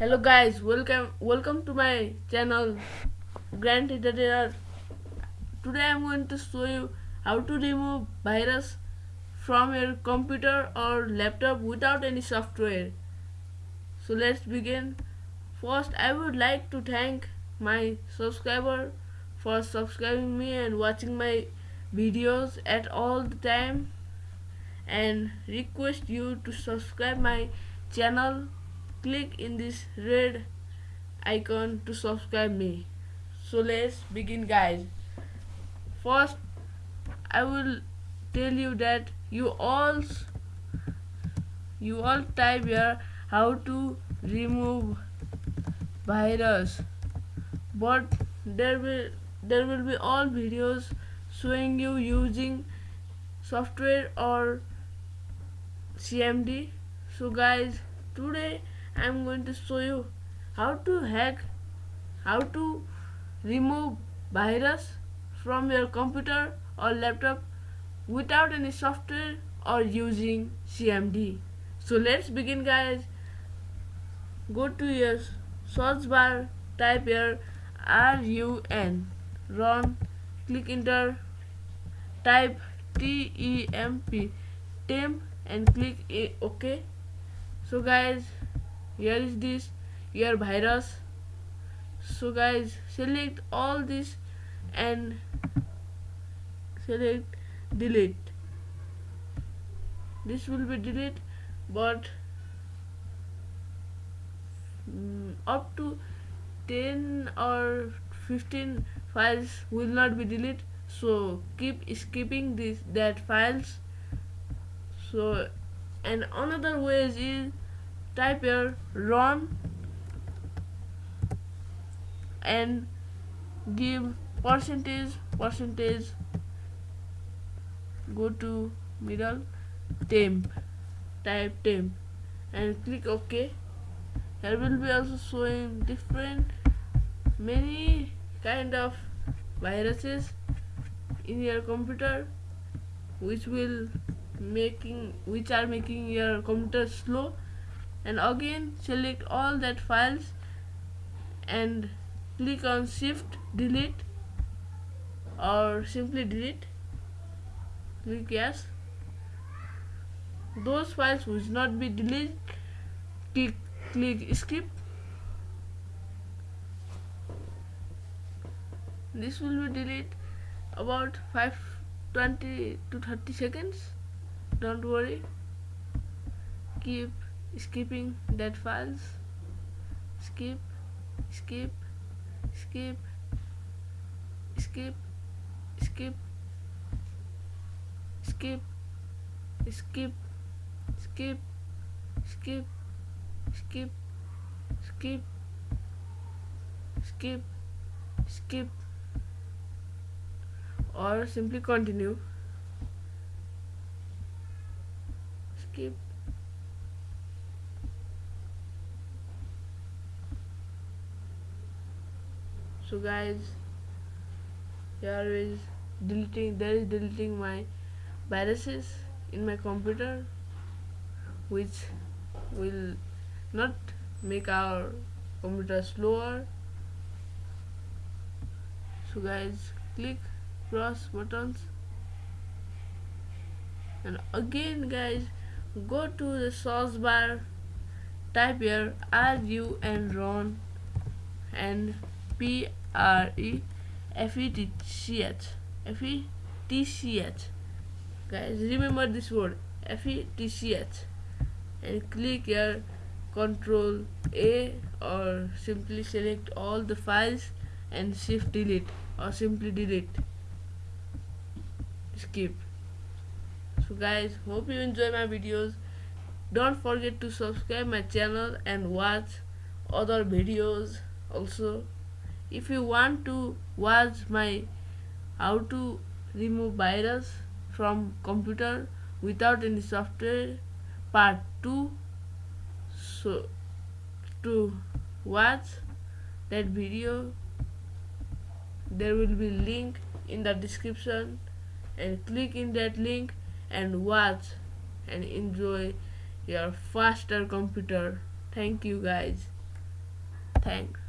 hello guys. Welcome welcome to my channel grand editor today i'm going to show you how to remove virus from your computer or laptop without any software. So let's begin. First i would like to thank my subscriber for subscribing me and watching my videos at all the time and request you to subscribe my channel click in this red icon to subscribe me. So let's begin guys. First I will tell you that you all you all type here how to remove virus. But there will there will be all videos showing you using software or CMD so guys today I'm going to show you how to hack how to remove virus from your computer or laptop without any software or using CMD so let's begin guys. Go to your search bar type here RUN run click enter type TEMP temp and click OK so guys here is this your virus. So guys select all this and select delete. This will be delete but mm, up to 10 or 15 files will not be deleted so keep skipping this that files. So and another way is type here run and give percentage percentage go to middle temp type temp and click ok. Here will be also showing different many kind of viruses in your computer which will making which are making your computer slow and again select all that files and click on shift delete or simply delete click yes. Those files will not be deleted click, click skip. This will be delete about 5 20 to 30 seconds. Don't worry. Keep skipping dead files skip skip skip skip skip skip skip skip skip skip skip skip skip or simply continue skip so guys here is deleting there is deleting my viruses in my computer which will not make our computer slower. So guys click cross buttons. And again guys go to the source bar type here ru and run and p R E F E T C H. F E T C H. Guys remember this word. F E T C H. And click here control A or simply select all the files and shift delete or simply delete. Skip. So guys hope you enjoy my videos. Don't forget to subscribe my channel and watch other videos also if you want to watch my how to remove virus from computer without any software part 2 so to watch that video there will be link in the description and click in that link and watch and enjoy your faster computer thank you guys Thanks.